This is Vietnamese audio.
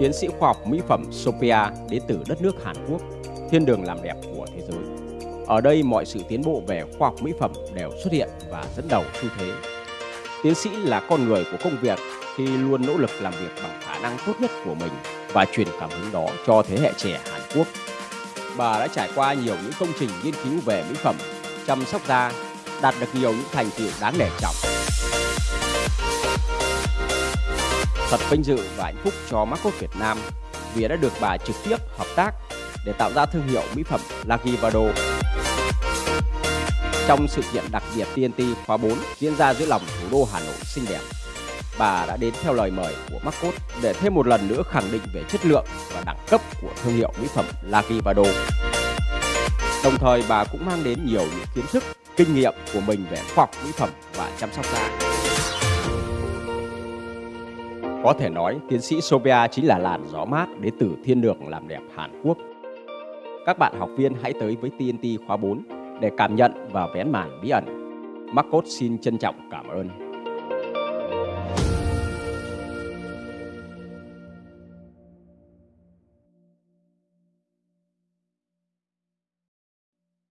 tiến sĩ khoa học mỹ phẩm Sophia đến từ đất nước Hàn Quốc, thiên đường làm đẹp của thế giới. Ở đây mọi sự tiến bộ về khoa học mỹ phẩm đều xuất hiện và dẫn đầu xu thế. Tiến sĩ là con người của công việc khi luôn nỗ lực làm việc bằng khả năng tốt nhất của mình và truyền cảm hứng đó cho thế hệ trẻ Hàn Quốc. Bà đã trải qua nhiều những công trình nghiên cứu về mỹ phẩm, chăm sóc da, đạt được nhiều những thành tựu đáng nể trọng. Thật vinh dự và hạnh phúc cho Marcos Việt Nam vì đã được bà trực tiếp hợp tác để tạo ra thương hiệu mỹ phẩm Lagivado. Trong sự kiện đặc biệt TNT khóa 4 diễn ra giữa lòng thủ đô Hà Nội xinh đẹp, bà đã đến theo lời mời của Marcos để thêm một lần nữa khẳng định về chất lượng và đẳng cấp của thương hiệu mỹ phẩm Lagivado. Đồng thời bà cũng mang đến nhiều những kiến thức, kinh nghiệm của mình về khoa học mỹ phẩm và chăm sóc da. Có thể nói, tiến sĩ Sophia chính là làn gió mát đến từ thiên đường làm đẹp Hàn Quốc. Các bạn học viên hãy tới với TNT khóa 4 để cảm nhận và vén màn bí ẩn. Marcos xin trân trọng cảm ơn.